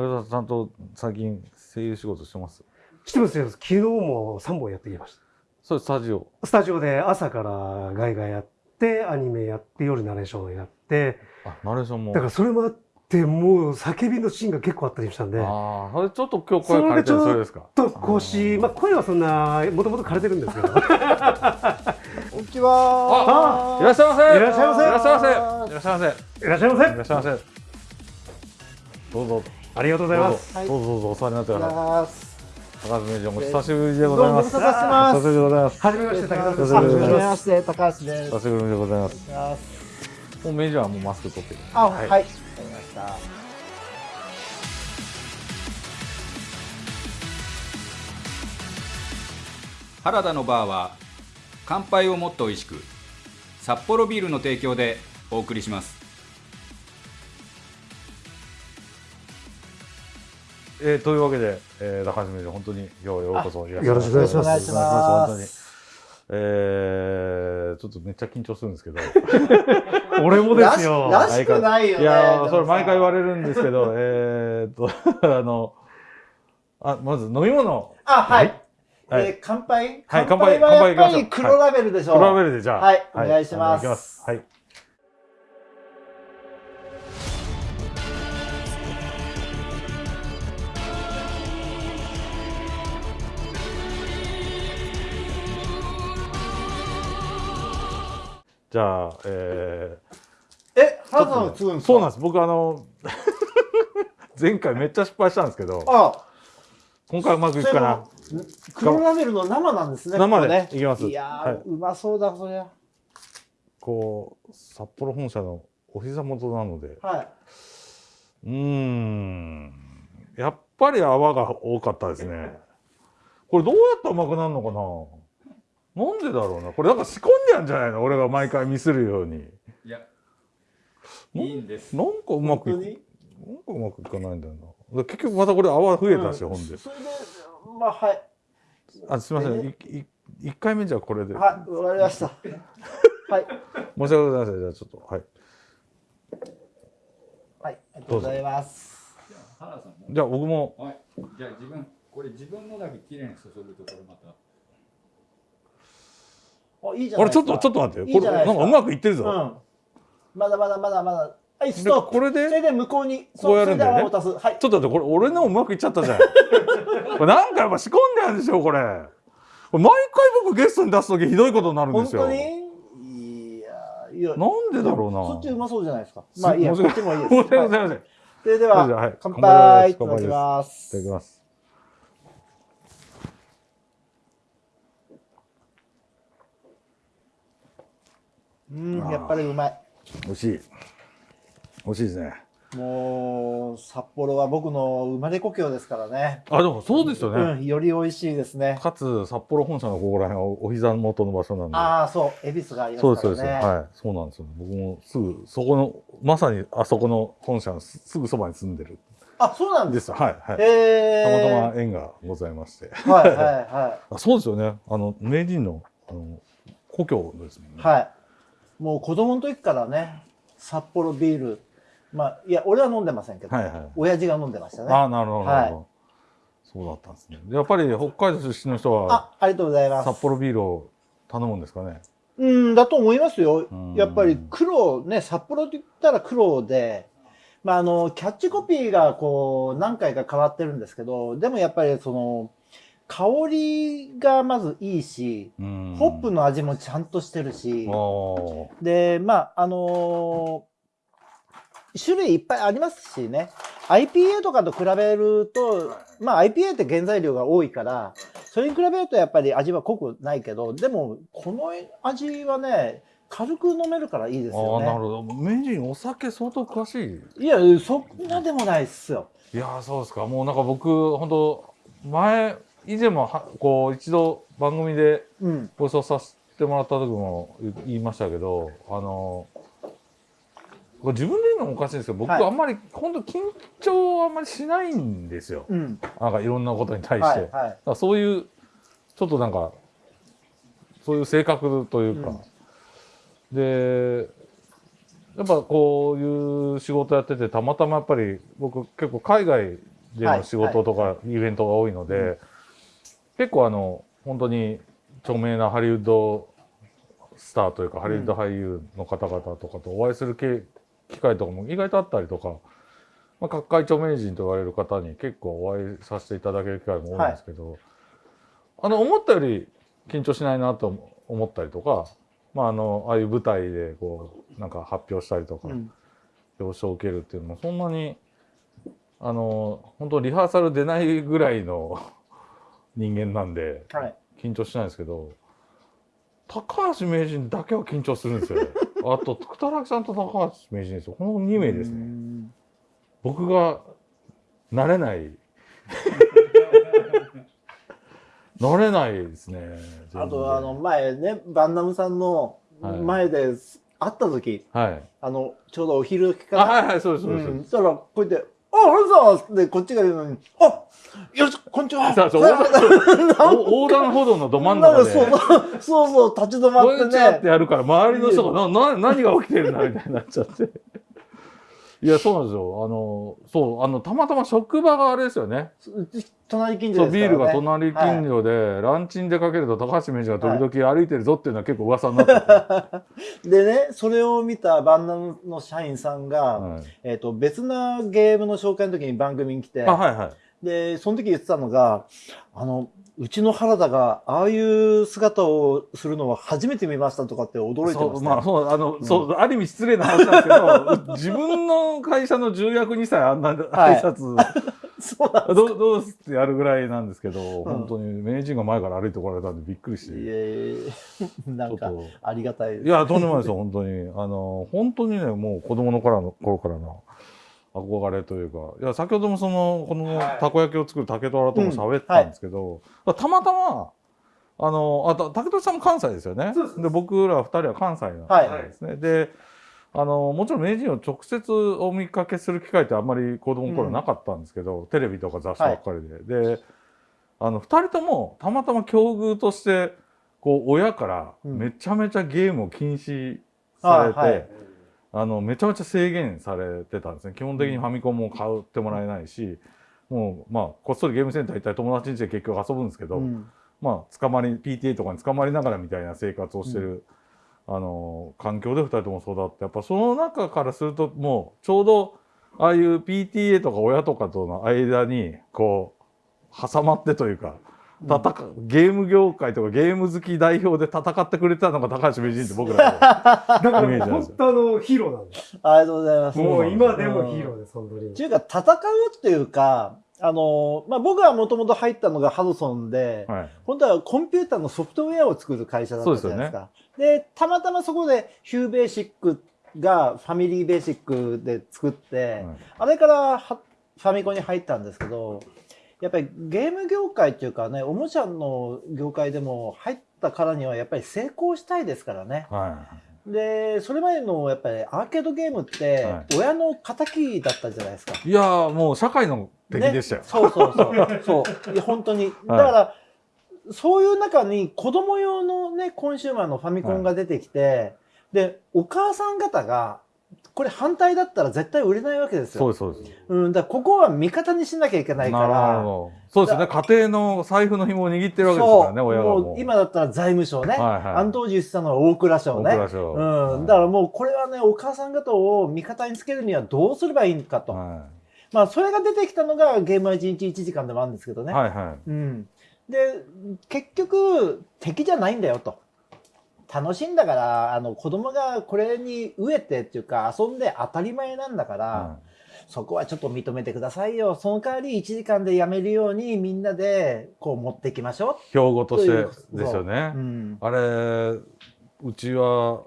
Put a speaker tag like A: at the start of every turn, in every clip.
A: 武田さんと最近声優仕事してます？
B: してますよ。昨日も3本やってきました。
A: それスタジオ。
B: スタジオで朝からガイガイやって、アニメやって、夜ナレーションやって、
A: あナレーションも。
B: だからそれもあって、もう叫びのシーンが結構あったりしたんで、
A: ああそれちょっと今日声変えてるそれですか？
B: と腰、まあ声はそんな、もともと枯れてるんですけど、
C: こんにちは。
A: いらっしゃいませ。
B: いらっしゃいませ。
A: いらっしゃいませ。いらっしゃいませ。
B: いらっしゃいませ。
A: いらっしゃいませ。どうぞ
B: ありがとうございます。
A: どうぞどうぞお世話になってください
C: ます。
A: 高橋名人お久しぶりでございます
C: どうもご無沙汰してます
A: 久しぶりでございます
B: はじめまして、武田です。
A: はじめまして
C: 高橋です。
A: 久しぶりでございますもう名人はもうマスク取ってる
C: あ、
A: は
C: はいい。わかりました。
D: 原田のバーは乾杯をもっと美味しく札幌ビールの提供でお送りします
A: えー、というわけで、えー、高橋名人本当に今日はようこそ。いらっしゃい
B: よろしくお願いします。
C: お願いし
A: 本
C: ま
A: 当に。
C: す。
A: えー、ちょっとめっちゃ緊張するんですけど。
B: 俺もですよ。
C: らしらしくないよね。
A: いやーそれ毎回言わ
C: れ
A: れるんですけどえーっと あのあまず飲み物。
C: あ、はい。
A: はい。
C: えー乾杯？
A: はい
C: 乾杯はやっぱり黒ラベルでしょ。
A: プラベルでじゃあ。
C: はいお願いします。
A: あのいきます。はいじゃあえ
C: え、
A: ー、
C: 原田さんが継ぐんですか？
A: そうなんです。僕あの 前回めっちゃ失敗したんですけど
C: あ、
A: 今回うまくいくかな。
C: 黒ラベルの生なんですね。
A: 生で
C: ね。
A: いきます。
C: いや
A: はい。
C: ー、うまそうだ、そりゃ。
A: こう札幌本社のお膝元なので。
C: はい。
A: うーん。やっぱり泡が多かったですね。これどうやったらうまくなるのかな？なんでだろうな。これなんか仕込んでやんじゃないの？俺が毎回ミスるように。
D: いや。
A: い
D: いいんです。
A: なんかうまくなんかうまくいかないんだよな。結局またこれ泡増えたし、
C: うん。
A: ほんで。
C: それで、まあ、はい。
A: あすみません。いい一回目じゃあこれで、
C: はい、わかりました。はい。
A: 申し訳ございません。じゃあちょっとはい。
C: はい、ありがとうございます。
D: 原田さんも。
A: じゃあ僕も。
D: はい。じゃあ自分これ自分のだけ綺麗に注ぐとこれまた
C: お、いいじゃないですか。
A: あれちょっとちょっと待ってこれなんかうまくいってるぞ、
C: うん。まだまだまだまだ。はい、ス
A: で
C: ト。
A: これで
C: それで向こうに、
A: こうやるんだよね。
C: はい。
A: ちょっと待って、これ俺のもうまくいっちゃったじゃん。これなんかやっぱ仕込んであるんですよ、これ。これ毎回僕ゲストに出すときひどいことになるんですよ。
C: 本当に？
A: なんでだろうな。
C: そっちうまそうじゃないですか。
A: す
C: まあいいや、こっちもいいです。はい
A: ざいません。い
C: それで
A: はは
C: はい乾
A: 乾杯
C: 杯いただきます。
A: ただきます。
C: うん、やっぱりうまい。
A: 美味しい。美味しいですね。
C: もう、札幌は僕の生まれ故郷ですからね。
A: あ、でもそうですよね。
C: うん、より美味しいですね。
A: かつ、札幌本社のここら辺はお膝元の場所なんで。
C: ああ、そう、恵比寿があり
A: そうです、
C: ますからね。
A: そうです。はい。そうなんですよ。僕もすぐ、そこの、まさにあそこの本社のすすぐそばに住んでる
C: あ、そうなん
A: ん
C: で
A: ですす。はい、はい。
C: へえ。
A: たまたま縁がございまして。
C: はいはいは
A: あそうですよね。あの、名人の、あの、故郷ですもんね。
C: い。はい。もう子供の時からね、札幌ビール。まあ、いや、俺は飲んでませんけど、
A: はいはい。
C: 親父が飲んでましたね。
A: ああ、なるほど、なるほど。
C: は
A: そうだったんですね。でやっぱり北海道出身の人は、
C: あ、ありがとうございます。
A: 札幌ビールを頼むんですかね？
C: うん、だと思いますよ
A: うん。
C: やっぱり黒、ね、札幌って言ったら黒で、まあ、あの、キャッチコピーがこう、何回か変わってるんですけど、でもやっぱりその、香りがまずいいし、
A: うん
C: ホップの味もちゃんとしてるしで、まあ、あのー種類いっぱいありますしね。IPA とかと比べると、まあ IPA って原材料が多いから、それに比べるとやっぱり味は濃くないけど、でもこの味はね、軽く飲めるからいいですよね。
A: なるほど。名人お酒相当詳しい。
C: いや、そんなでもないっすよ。
A: いやーそうですか。もうなんか僕本当前以前もはこう一度番組で
C: うん。
A: ご一緒させてもらった時も言言いましたけど、あのこれ自分で言うのもおかしいんですけど、僕
C: はい
A: あんまり本当緊張あんまりしないんですよ。
C: うん。
A: なんかいろんなことに対して。
C: はい、はい。
A: そういうちょっとなんかそういう性格というか、でやっぱこういう仕事やっててたまたまやっぱり僕結構海外での仕事とかイベントが多いので、結構あの本当に著名なハリウッドスターというかハリウッド俳優の方々とかとお会いする機機会とかも意外とあったりとか、まあ、各界著名人と言われる方に結構お会いさせていただける機会も多いんですけど、あの思ったより緊張しないなと思ったりとか、まあ、あのああいう舞台でこうなんか発表したりとか、
C: うん。
A: 表彰を受けるっていうのもそんなにあの本当リハーサル出ないぐらいの人間なんで
C: はい。
A: 緊張しないんですけど高橋名人だけは緊張するんですよね。あと福田さんと高橋名人ですよ。この2名ですね。
C: ね。
A: 僕が慣れない。慣れないですね。
C: あと、あの、前ね、バンナムさんの
A: はい。
C: 前で会った時、
A: はい。
C: あの、ちょうどお昼時
A: あ
C: から、
A: はいはいそうですそうです、
C: うん、そしたら、こうやって、あ、ハルさんってこっちが言うのに、あよろしく、こんにちは。
A: そうそう。横断歩道のど真ん中
C: か
A: で。
C: そうそう、立ち止まって
A: こんにちはって
C: ね。
A: やるから周りの人がなな何が起きてるんだみたいになっちゃって。いやそうなんですよ。あのそうあのたまたま職場があれですよね。
C: 隣近所
A: そうビール。が隣近所で、ランチに出かけると高橋名人が時々歩いてるぞっていうのは結構噂になってて、
C: でね、それを見たバンナムの社員さんが、
A: はい。
C: えっ、と、別なゲームの紹介の時に番組に来て、
A: あはいはい
C: で、その時言ってたのが、あの、うちの原田がああいう姿をするのは初めて見ましたとかって驚いてましたよ。
A: そうまあそうあの、そうある意味失礼な話なんですけど 自分の会社の重役にさえあんな挨拶、
C: そうなん
A: どうどうすってやるぐらいなんですけど、
C: ん
A: 本当に名人が前から歩いてこられたんでびっくりして。
C: いえいえ なんかありがたい。
A: いや、とんでもないですよ、本当に。あの、本当にね、もう子供の頃の頃からの憧れというか、いや、先ほどもその、このたこ焼きを作る竹虎とも喋ったんですけど、たまたま、あの、あと、竹虎さんも関西ですよね。
B: そうです
A: で、僕ら二人は関西なん
C: はい。
A: ですね。で、あの、もちろん名人を直接お見かけする機会ってあんまり子供の頃なかったんですけど、テレビとか雑誌ばっかりで。で、あの、二人ともたまたま境遇として、こう、親から
C: うん。
A: めちゃめちゃゲームを禁止されて、
C: はいはい
A: あのめちゃめちゃ制限されてたんですね。基本的にファミコンも買ってもらえないし、もうまあこっそりゲームセンター行ったり友達ん家で結局遊ぶんですけど、
C: うん。
A: まあ捕まり PTA とかに捕まりながらみたいな生活をしてる、あの環境で2人とも育ってやっぱその中からするともうちょうどああいう PTA とか親とかとの間にこう挟まってというか。戦うゲーム業界とかゲーム好き代表で戦ってくれてたのが高橋名人って僕らの
B: だか
A: イメージなんですよ
B: ら本当あのヒーローなんです。
C: ありがとうございます。
B: もう今でもヒーローです、本当に
C: って。いうか、戦うっていうか、あの、まあ、僕はもともと入ったのがハドソンで、
A: はい
C: 本当はコンピューターのソフトウェアを作る会社だったじゃないですか。でたまたまそこでヒューベーシックがファミリーベーシックで作って、
A: はい
C: あれからはファミコンに入ったんですけど、やっぱりゲーム業界っていうかね、おもちゃの業界でも入ったからにはやっぱり成功したいですからね。
A: はい
C: で、それまでのやっぱりアーケードゲームって
A: は
C: 親の敵だったじゃないですか。
A: いやーもう社会の敵でしたよ。
C: ねそうそうそう。そう。いや本当に。だから、そういう中に子供用のね、コンシューマーのファミコンが出てきて、で、お母さん方が、これ反対だったら絶対売れないわけですよ。
A: そうですそうです。
C: うん、だからここは味方にしなきゃいけないか
A: なる
C: ら。
A: ほど。そうですよね。家庭の財布の紐を握ってるわけですからね、親がもう。
C: もう今だったら財務省ね。
A: はいはい
C: あの当時言ってたのは大蔵省ね。
A: 大蔵省
C: うん。だからもうこれはね、お母さん方を味方につけるにはどうすればいいかと。
A: は
C: まあ、それが出てきたのがゲームは1日1時間でもあるんですけど
A: い。
C: ね。
A: はいは
C: うん。で、結局、敵じゃないんだよと。楽しいんだから、あの、子供がこれに飢えてっていうか、遊んで当たり前なんだから、
A: い。は
C: そこはちょっと認めてくださいよ。その代わり1時間でやめるようにみんなでこう持っていきましょ
A: い標語としてですよね
C: う。う。ん。
A: あれ、うちは、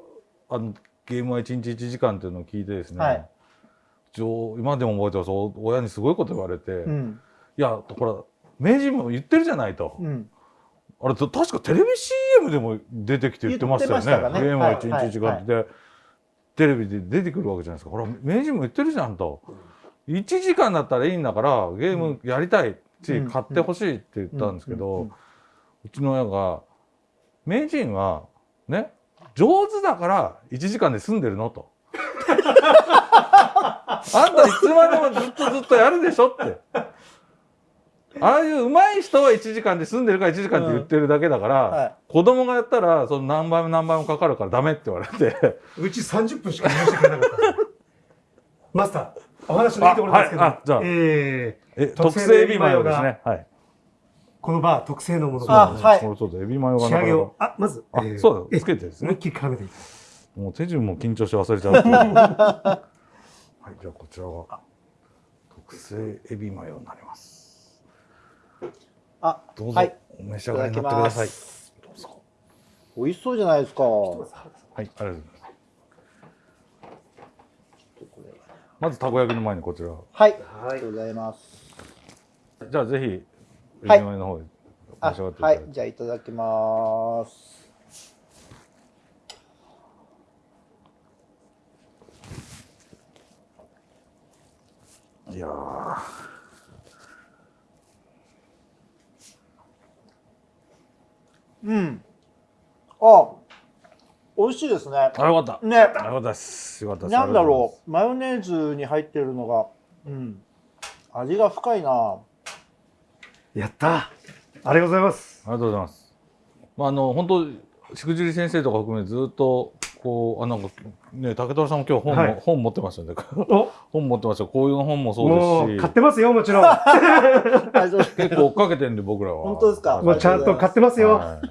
A: あの、ゲームは1日1時間っていうのを聞いてですね、
C: はい
A: 今でも覚えてます。お親にすごいこと言われて、い
C: うん。
A: や、ほら、名人も言ってるじゃないと。
C: うん。
A: あれ、確かテレビ CM でも出てきて言ってましたよね。
C: ね
A: ゲームは1日1時間
C: はい
A: って、でテレビで出てくるわけじゃないですか。ほら、名人も言ってるじゃんと。1時間だったらいいんだから、ゲームやりたいし、
C: うん
A: 買ってほしいって言ったんですけど、
C: う
A: うんちの親が、名人は、ね、上手だから1時間で済んでるのと。あんたいつまでもずっとずっとやるでしょって。ああいう上手い人は1時間で済んでるから1時間って言ってるだけだから、
C: はい。
A: 子供がやったらその何倍も何倍もかかるからダメって言われて。
B: うち30分しか話してくれなかった。マスター、お話のいいところですけど、
A: あはい。あじゃあ。
B: えー
A: え特
B: 特製
A: 製エビマヨですね。はい。
B: このバー特製のものが。
C: あはい。
A: そうそうそうエビマヨが
B: 仕
A: なかなか。
B: 上げを、あ、まず、
A: あ
B: えー
A: そうだ
B: え
A: つけてですね。
B: 思いっきり絡めていきます。
A: もう手順も緊張して忘れちゃう。はいじゃあこちらが特製エビマヨになります
C: あ、
A: どうぞ、
C: はい。
A: お召し上がりになってください。どうぞ
C: 美味しそうじゃないですか。
A: はいありがとうございますまずたこ焼きの前にこちら
C: はい。
B: はい
C: ありがとうございます。
A: じゃあぜひ
C: はい
A: の方で
C: あ
A: 召し上がって、。
C: はいじゃあいただきます。
A: いや
C: うん。あ、美味しいですね。
A: あよかった
C: ね。
A: よかったですよかったです
C: なんだ
A: う
C: ろう。マヨネーズに入ってるのが、うん。味が深いな。
B: やったありがとうございます。
A: ありがとうございますまああの本当しくじり先生とか含めずっとこうあなんかね竹虎さんも今日本も、
B: はい。
A: 本持ってましたね。
B: お、
A: 本持ってましたこういう本もそ
B: もう
A: うですし。
B: 買ってますよ、もちろん。
A: 結構追っかけてるんで僕らは。
C: 本当ですか？
A: はい
B: もうちゃんと買ってますよ。
A: はい。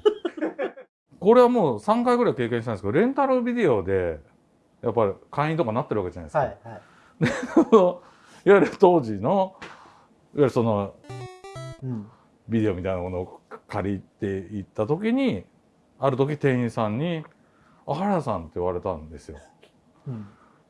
A: これはもう3回ぐらい経験したんですけどレンタルビデオでやっぱり会員とかなってるわけじゃないですか、
C: はいはい。
A: いわゆる当時のいわゆるその
C: うん。
A: ビデオみたいなものを借りて行った時にある時店員さんに「あ原田さん」って言われたんですよ。
C: うん。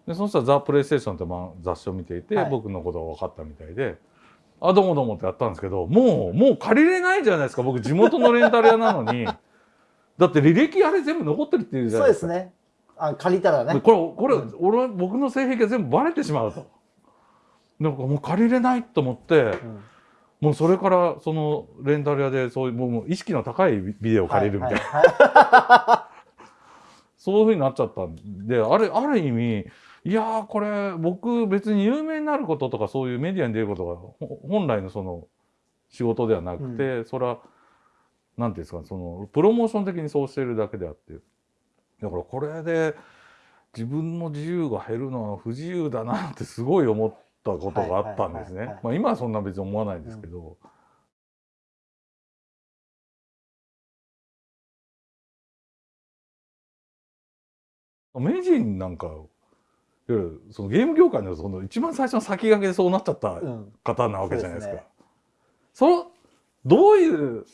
A: でそしたら「ザ・プレイステーション」ってまあ雑誌を見ていて、
C: はい
A: 僕のことが分かったみたいで「あどうもどうも」ってやったんですけどもうもう借りれないじゃないですか僕地元のレンタル屋なのに だって履歴あれ全部残ってるっていうじゃ
C: そ
A: ないですか。
C: うですね。あ、借りたら
A: で
C: ね。
A: これこれ、
C: うん
A: 俺僕の性癖が全部バレてしまうと。なんかもう借りれないと思って。
C: うん
A: もうそれからそのレンタル屋でそういうもう意識の高いビデオを借りるみたいな、
C: はいは
A: そういうふうになっちゃったんであれある意味いやーこれ僕別に有名になることとかそういうメディアに出ることがほ本来のその仕事ではなくて、それはなんていうんですかそのプロモーション的にそうしてるだけであってだからこれで自分の自由が減るのは不自由だなってすごい思ったことがあったんですね。まあ今はそんな別に思わないんですけど。名人なんかいわゆるそのゲーム業界のその一番最初の先駆けでそうなっちゃった。方なわけじゃないですか。
C: そうです
A: そのどういう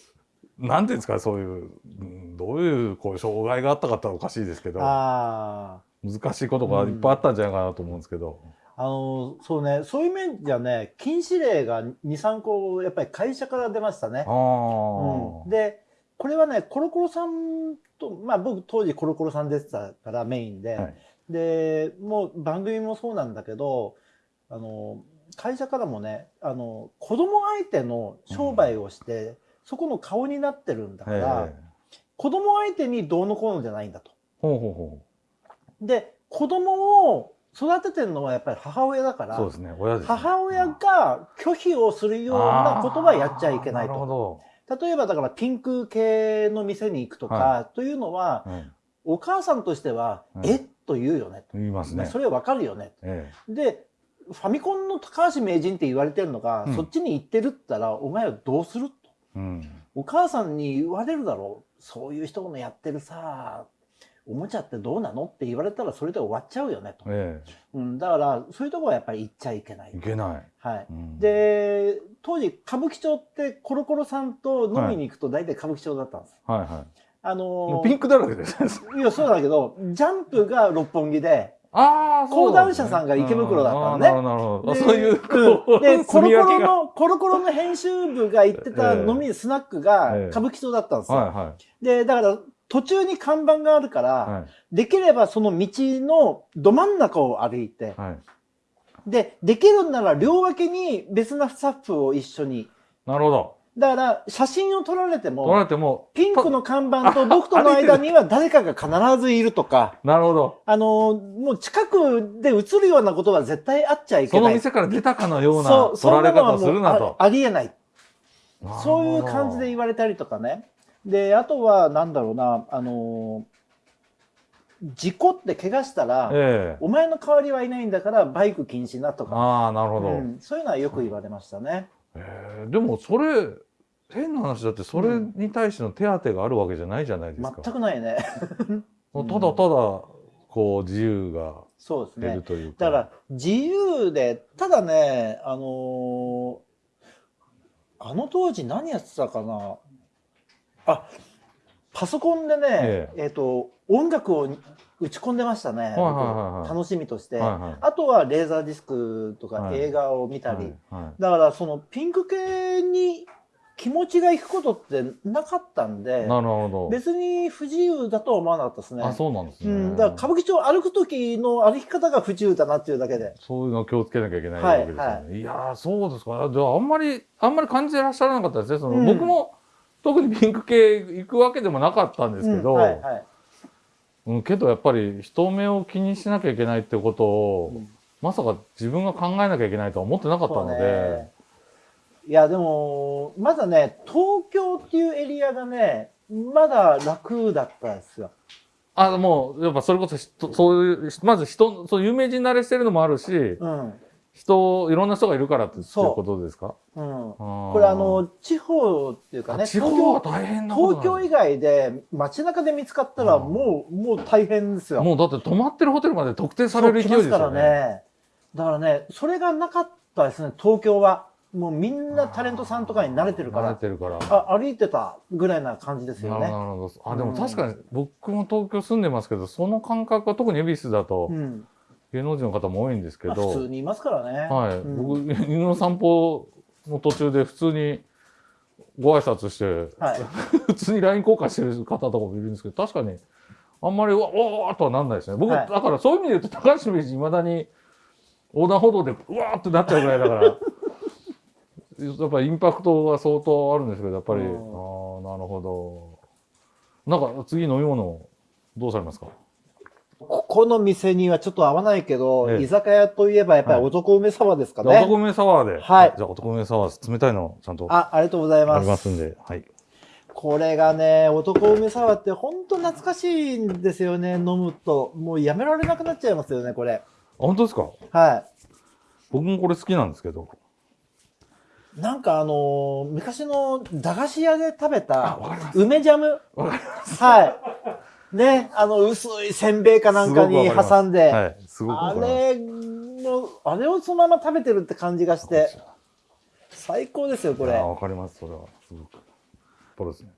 A: なんていうんですかそういううんどういうこう障害があったかっておかしいですけど
C: あ
A: 難しいことがいっぱいあったんじゃないかなと思うんですけど。
C: あ。あの、そうね、そういう面じゃね、禁止令が2、3個、やっぱり会社から出ましたね
A: あ。
C: うん、
A: ー
C: で、これはね、コロコロさんと、まあ僕当時コロコロさん出てたからメインで、
A: はい
C: で、もう番組もそうなんだけど、あの、会社からもね、あの、子供相手の商売をして、そこの顔になってるんだから、
A: ええ
C: 子供相手にどうのこうのじゃないんだと。
A: ほうほうほ
C: で、子供を育ててるのはやっぱり母親だから、
A: うそうですね親ですね。
C: 母親が拒否をするようなことはやっちゃいけない
A: あーなるほ
C: と。
A: ど。
C: 例えばだからピンク系の店に行くとか、
A: は
C: というのは、
A: うん
C: お母さんとしては、
A: うん
C: えっと言うよねと。
A: 言いますね。
C: それはわかるよね。
A: え
C: で、ファミコンの高橋名人って言われてるのが、
A: うん
C: そっちに行ってるったら、お前はどうすると。お母さんに言われるだろう。そういう人のやってるさ、おもちゃってどうなの？って言われたらそれで終わっちゃうよねと。
A: え
C: うん、だから、そういうところはやっぱり行っちゃいけない
A: えい。けない。
C: はい。
A: うん、
C: で、当時、歌舞伎町ってコロコロさんと飲みに行くと大体歌舞伎町だったんです。
A: はいはい。
C: あの
A: もうピンクだらけです。
C: いや、そうだけど、ジャンプが六本木で、
A: ああ、
C: 講談社さんが池袋だったのね
A: なるほど、そういう、
C: うんで、コロコ。ロの、コロコロの編集部が行ってた
A: ええ
C: 飲み、スナックが
A: ええ
C: 歌舞伎町だったんですよ。
A: はいは
C: で、だから、途中に看板があるから、
A: い。はい。
C: できればその道のど真ん中を歩いて、
A: はい。
C: で、できるんなら両脇に別なスタッフを一緒に。
A: なるほど。
C: だから、写真を撮られて
A: 取られ
C: も、
A: ても、
C: ピンクの看板と僕との間には誰かが必ずいるとか、
A: なるほど。
C: あの、もう近くで映るようなことは絶対あっちゃいけ
A: そ
C: ない。
A: の店から出たかのような
C: そう
A: 取られ方をするなと。
C: あありえない。そういう感じで言われたりとかね。で、あとは、なんだろうな、あの事故って怪我したら、
A: ええ
C: お前の代わりはいないんだからバイク禁止なとか、
A: ああ、なるほど。
C: うんそういうのはよく言われましたね。
A: えーでもそれ変な話だってそれに対しての手当があるわけじゃないじゃないですか。
C: 全くないね。
A: ただただこう自由が
C: そうですね
A: 出る。というか。
C: だから自由で、ただね、あのーあの当時何やってたかなあ、パソコンでね、
A: え
C: えっ、と、音楽を打ち込んでましたね。楽しみとして。
A: はいはい
C: あとはレーザーディスクとか
A: はい
C: 映画を見たり。
A: はいはい
C: だからそのピンク系に気持ちがいくことってなかったんで、
A: なるほど。
C: 別に不自由だとは思わなかったですね。
A: あ、そうなんですね。
C: うん、だから歌舞伎町歩く時の歩き方が不自由だなっていうだけで。
A: そういうのを気をつけなきゃいけない
C: はい
A: わけですよね。い、やーそうですか。じゃああんまりあんまり感じてらっしゃらなかったですね。その、
C: うん
A: 僕も特にピンク系行くわけでもなかったんですけど、
C: うんはいはい。
A: うん、けどやっぱり人目を気にしなきゃいけないってことを、
C: うん
A: まさか自分が考えなきゃいけないとは思ってなかったので
C: ね、いや、でも、まだね、東京っていうエリアがね、まだ楽だったんですよ。
A: あもうやっぱそれこそ人そういうまず人そう有名人慣れしてるのもあるし、
C: うん。
A: 人いろんな人がいるからっていうことですか？
C: うん。
A: こ
C: これあの、地方っていうかね、
A: 地
C: 東
A: 方は
C: 京、
A: 大変なこと
C: 東京以外で街中で見つかったら
A: うん
C: もう、もう大変ですよ。
A: もうだって泊まってるホテルまで特定される勢いですよ
C: そう来ますからね。だからね、それがなかったですね、東京は。もうみんなタレントさんとかに慣れてるか
A: 慣れ
C: ら、
A: てるから。
C: あ、歩いてたぐらいな感じですよね。
A: あ、で
C: うん
A: も確かに僕も東京住んでますけど、その感覚は特に恵比寿だと
C: うん。
A: 芸能人の方も多いんですけ
C: まあ
A: ど、
C: 普通にいますからね。
A: はい、
C: うん
A: 僕、犬の散歩の途中で普通にご挨拶して、
C: はい。
A: 普通に LINE 交換してる方とかもいるんですけど、確かに、あんまり、うわおーとはなんないですね。僕、
C: はい
A: だからそういう意味で言うと、高橋名人、いまだに横断歩道で、うわーってなっちゃうぐらいだから、やっぱりインパクトが相当あるんですけど、やっぱり、ああ
C: うん
A: ー、なるほど。なんか、次飲み物、どうされますか？
C: ここの店にはちょっと合わないけど、
A: ええ
C: 居酒屋といえばやっぱり
A: はい
C: 男梅サワーですか
A: じゃあ
C: ね。
A: 男梅サワーで。
C: はい
A: じゃあ男梅サワー、冷たいのちゃんとあ
C: あ、ありがとうございます。
A: りますんで、はい。
C: これがね、男梅サワーって本当懐かしいんですよね、飲むと。もうやめられなくなっちゃいますよね、これ。
A: あ本当ですか？
C: は
A: 僕もこれ好きなんですけど。
C: い。なんかあのー昔の駄菓子屋で食べ
A: あ、
C: た。梅ジャム。
A: わかり
C: はい。ね、あの薄いせんべいかなんかに挟んで、
A: はい。
C: あ。れの、あれをそのまま食べてるって感じがして、最高ですよ、これ
A: あ。わかります、それは。すごく。これですね。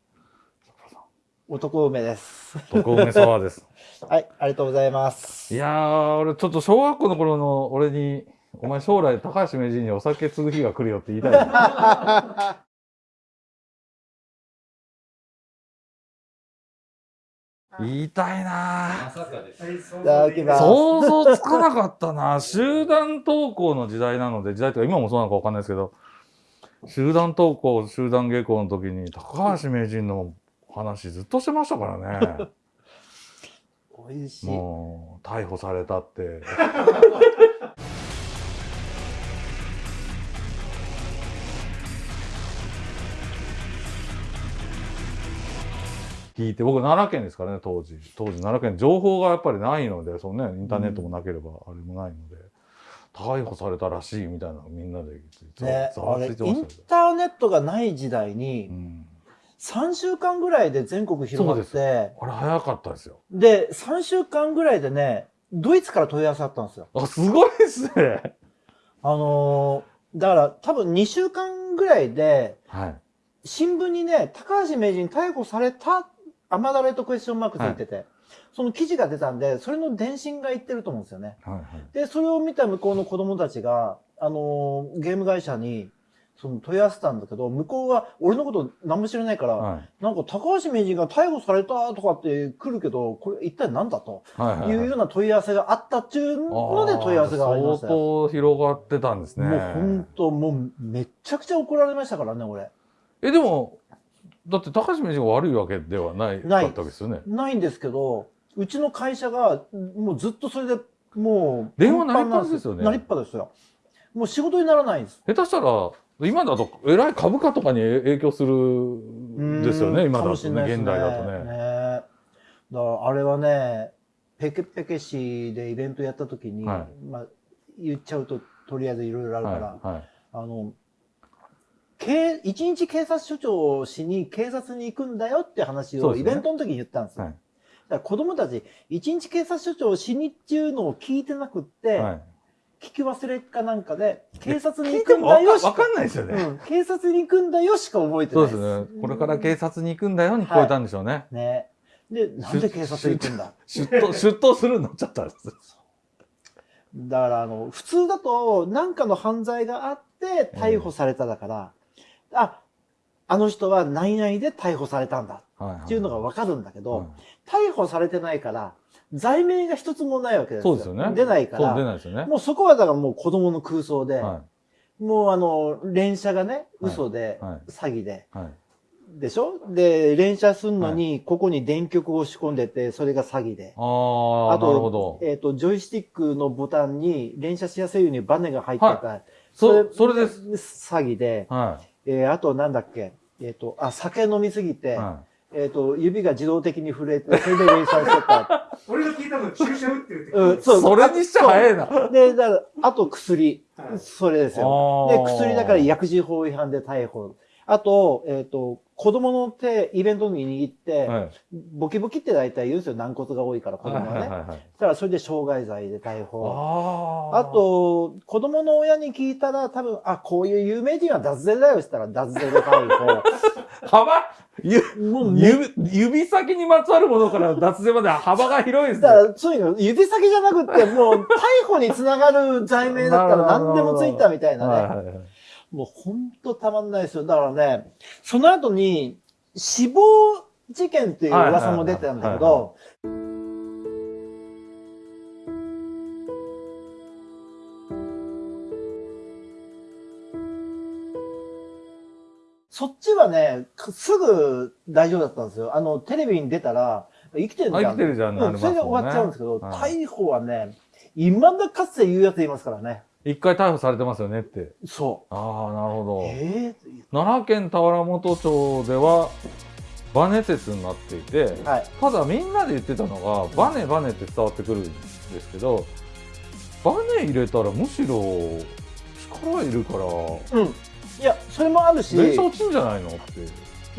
C: 男梅です。
A: 特梅サワーです。
C: はい、ありがとうございます。
A: いやー、俺ちょっと小学校の頃の俺に、お前将来高橋名人にお酒継ぐ日が来るよって言いたい 言いたいな。想像つかなかったな集団登校の時代なので、時代とか今もそうなのかわかんないですけど、集団登校、集団下校の時に高橋名人の話ずっとしてましたからね。もう、逮捕されたって。聞いて、僕奈良県ですからね、当時。当時奈良県、情報がやっぱりないので、そのね、インターネットもなければあれもないので、逮捕されたらしいみたいなのみんなでざわついてましたよ
C: ンターネットがない時代に
A: う、ん。
C: 3週間ぐらいで全国広がって、
A: あれ早かったですよ。
C: で、3週間ぐらいでね、ドイツから問い合わせあったんですよ。
A: あ、すごいですね。
C: あのーだから多分2週間ぐらいで、
A: はい。
C: 新聞にね、高橋名人逮捕された、甘だれとクエスチョンマークついてて、その記事が出たんで、それの電信が言ってると思うんですよね。
A: はいはい。
C: で、それを見た向こうの子供たちが、あのーゲーム会社に、その問い合わせたんだけど、向こうは俺のこと何も知らないから、
A: はい。
C: なんか高橋名人が逮捕されたとかって来るけど、これ一体何だと
A: はいはいはい
C: いうような問い合わせがあったっていうので問い合わせがありましたよ。
A: 相当広がってたんですね。
C: もう本当、もうめっちゃくちゃ怒られましたからね、俺。
A: えでもだって高橋名人が悪いわけではない
C: な
A: ったわけですよね。
C: ないんですけど、うちの会社がもうずっとそれでもう、
A: 電話鳴りっぱなしですよね。
C: 鳴りっぱですよ。もう仕事にならないんです。
A: 下手したら今だとえらい株価とかに影響するんですよね今だと
C: かもしれない
A: ね。現代だとね。
C: ね。だからあれはね、ペケペケ市でイベントやった時に、
A: は
C: まあ言っちゃうととりあえずいろいろあるから、
A: はいはい。
C: あの、警一日警察署長をしに警察に行くんだよって話をイ
A: そうですね。
C: ベントの時に言ったんですよ。
A: はい。
C: だから子供たち、一日警察署長をしにっていうのを聞いてなくって、
A: はい。
C: 聞き忘れかなんかで、警察に行
A: 聞いてもわ
C: くんだよしか
A: かわかんないですよね、
C: うん、警察に行くんだよしか覚えて
A: そう
C: ない
A: です。ね。これから警察に行くんだよに聞こえたんでしょうね、
C: ね。で、なんで警察行くんだ？
A: 出頭出頭するようになっちゃったんです。
C: だから、あの、普通だと、何かの犯罪があって逮捕されただから、あ、あの人は何々で逮捕されたんだ。
A: はいはい。
C: っていうのがわかるんだけど、
A: はい。
C: 逮捕されてないから、罪名が一つもないわけです
A: そうですよね。
C: 出ないか
A: そう出
C: ら、
A: ないですよね。
C: もうそこはだからもう子供の空想で、
A: は
C: もうあの、連射がね、
A: はい
C: 嘘で、
A: はい。
C: 詐欺で、
A: いはい。
C: でしょ？で、連射するのに、ここに電極を仕込んでて、それが詐欺で。
A: ああなるほど。
C: えっ、と、ジョイスティックのボタンに連射しやすいようにバネが入ってた。
A: そそれです。
C: 詐欺で。
A: は
C: えーあとなんだっけ？えっ、と、あ、酒飲みすぎ
A: い
C: て、
A: は
C: えっ、と、指が自動的に震えて、それで連射してた。
B: 俺が聞いたの注射打ってるって
C: うん、
A: い
C: そう
A: それにしちゃ早いな
C: で、だから、あと薬。
B: はい
C: それですよ。で、薬だから薬事法違反で逮捕。あと、えっ、と、子供の手、イベントに握って、
A: はい
C: ボキボキって大体言うんですよ。軟骨が多いから、子供はね。
A: はいはいはいはい
C: だからそれで傷害罪で逮捕。
A: あ
C: と、子供の親に聞いたら、多分、あ、こういう有名人は脱税だよって言ったら、脱税で逮
A: 幅？ゆ
C: 捕。もうめ
A: 指指先にまつわるものから脱税まで幅が広いですね
C: だから、そういうの、指先じゃなくて、もう、逮捕につながる罪名だったら何でもついたみたいなね。もうほんとたまんないですよ。だからね、その後に死亡事件っていう噂も出てたんだけど、そっちはね、かすぐ大丈夫だったんですよ。あの、テレビに出たら、生きてるじゃん。
A: あ生きてるじゃんね
C: それで終わっちゃうんですけど、
A: はい
C: 逮捕はね、未だかつて言うやついますからね。
A: 一回逮捕されてますよねって
C: そ
A: ああなるほど
C: う。え
A: 奈良県田原本町ではバネ鉄になっていて、
C: えはい。
A: ただみんなで言ってたのがバネバネって伝わってくるんですけどバネ入れたらむしろ力いるから
C: うん。いや、それもあるし、
A: 電車落ちんじゃないのって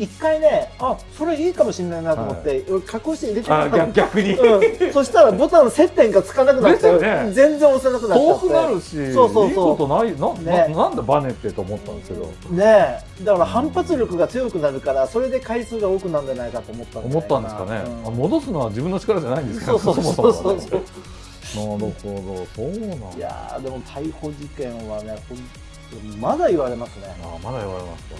C: 一回ね、あ、それいいかもしれないなと思って、俺加工して入れちゃ
A: あ
C: ったの。
A: 逆逆に
C: うん。そしたらボタン接点がつかなくなっちゃう。
A: ですよね
C: 全然押せなくなっちゃって。
A: 遠くなるし
C: そうそうそう
A: いいことないな,、
C: ね
A: ななんでバネってと思ったんですけど
C: ねえ。だから反発力が強くなるから、それで回数が多くなるんじゃないかと思ったん
A: 思ったんですかね、
C: うん
A: あ戻すのは自分の力じゃないんですか
C: そうそうそうそうそう。
A: なるほどそうなんだ
C: いやーでも逮捕事件はね、まだ言われますね。
A: あまだ言われますか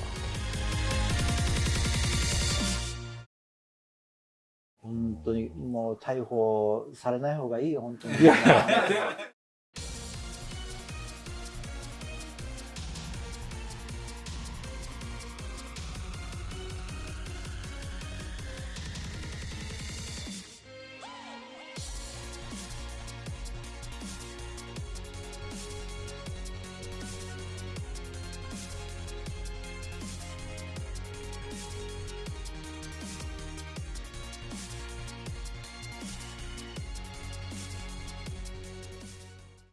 C: 本当にもう逮捕されない方がいいよ、本当に。